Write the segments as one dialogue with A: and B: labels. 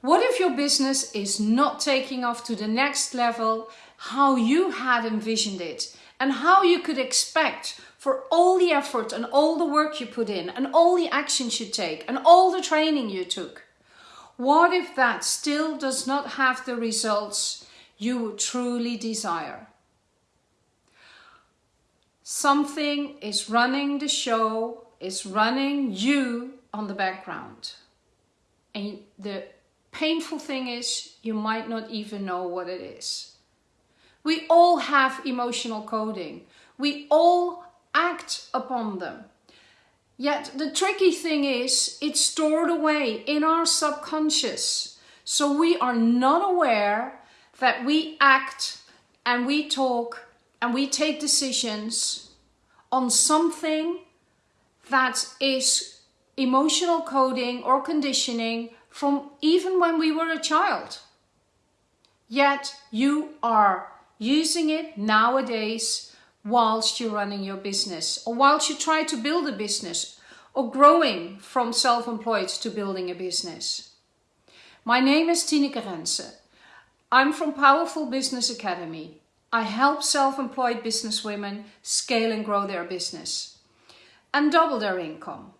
A: What if your business is not taking off to the next level how you had envisioned it and how you could expect for all the effort and all the work you put in and all the actions you take and all the training you took? What if that still does not have the results you truly desire? Something is running the show, is running you on the background. And the painful thing is you might not even know what it is. We all have emotional coding. We all act upon them. Yet the tricky thing is it's stored away in our subconscious. So we are not aware that we act and we talk and we take decisions on something that is emotional coding or conditioning from even when we were a child. Yet you are using it nowadays whilst you're running your business or whilst you try to build a business or growing from self-employed to building a business. My name is Tineke Rense. I'm from Powerful Business Academy. I help self-employed businesswomen scale and grow their business and double their income.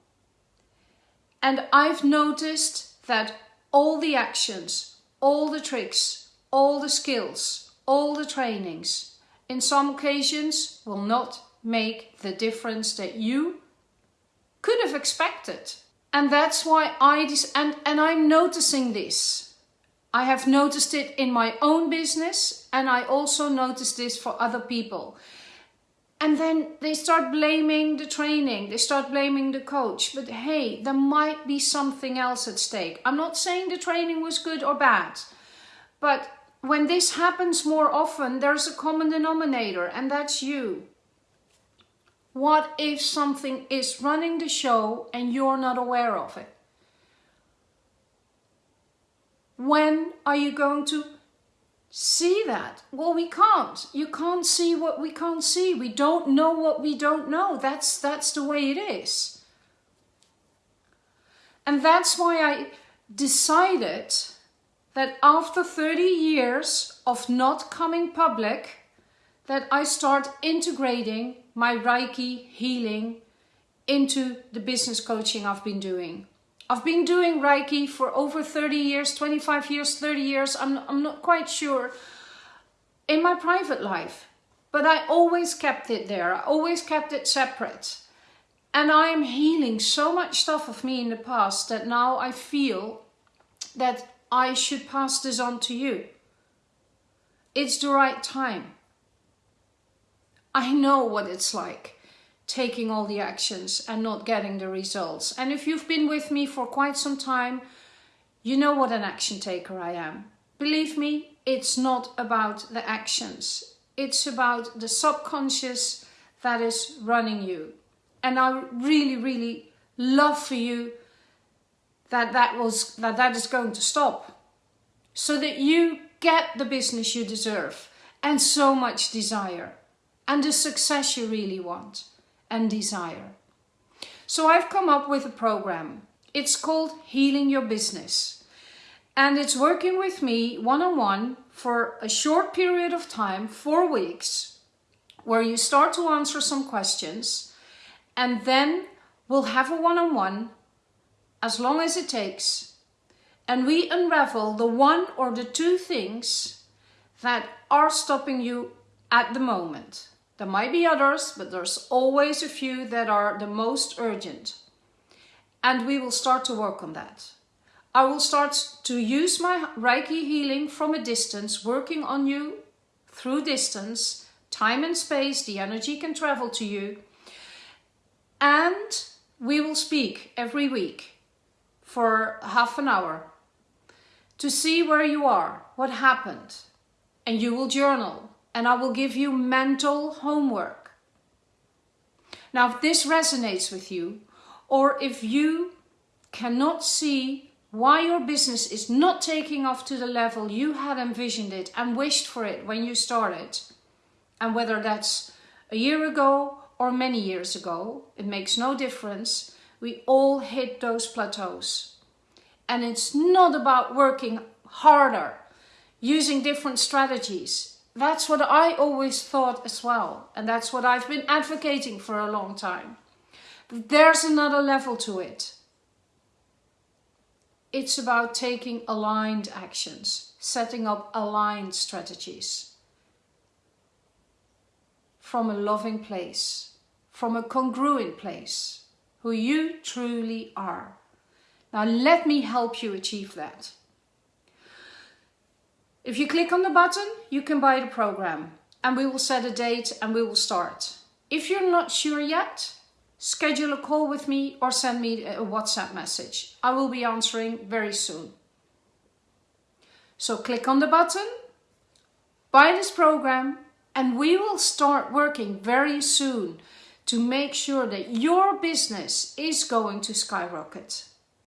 A: And I've noticed that all the actions, all the tricks, all the skills, all the trainings, in some occasions will not make the difference that you could have expected. And that's why I, and, and I'm noticing this. I have noticed it in my own business and I also noticed this for other people. And then they start blaming the training, they start blaming the coach. But hey, there might be something else at stake. I'm not saying the training was good or bad, but when this happens more often, there's a common denominator, and that's you. What if something is running the show and you're not aware of it? When are you going to see that? Well, we can't. You can't see what we can't see. We don't know what we don't know. That's, that's the way it is. And that's why I decided that after 30 years of not coming public, that I start integrating my Reiki healing into the business coaching I've been doing. I've been doing Reiki for over 30 years, 25 years, 30 years, I'm, I'm not quite sure, in my private life. But I always kept it there, I always kept it separate. And I am healing so much stuff of me in the past that now I feel that I should pass this on to you. It's the right time. I know what it's like taking all the actions and not getting the results. And if you've been with me for quite some time, you know what an action taker I am. Believe me, it's not about the actions. It's about the subconscious that is running you. And I really, really love for you that that, was, that that is going to stop. So that you get the business you deserve and so much desire and the success you really want and desire. So I've come up with a program. It's called Healing Your Business. And it's working with me one-on-one -on -one for a short period of time, four weeks, where you start to answer some questions and then we'll have a one-on-one -on -one as long as it takes, and we unravel the one or the two things that are stopping you at the moment. There might be others, but there's always a few that are the most urgent. And we will start to work on that. I will start to use my Reiki healing from a distance, working on you through distance, time and space, the energy can travel to you. And we will speak every week for half an hour to see where you are, what happened. And you will journal and I will give you mental homework. Now, if this resonates with you, or if you cannot see why your business is not taking off to the level you had envisioned it and wished for it when you started, and whether that's a year ago or many years ago, it makes no difference. We all hit those plateaus. And it's not about working harder, using different strategies. That's what I always thought as well. And that's what I've been advocating for a long time. But there's another level to it. It's about taking aligned actions, setting up aligned strategies from a loving place, from a congruent place, who you truly are. Now let me help you achieve that. If you click on the button, you can buy the program and we will set a date and we will start. If you're not sure yet, schedule a call with me or send me a WhatsApp message. I will be answering very soon. So click on the button, buy this program and we will start working very soon to make sure that your business is going to skyrocket.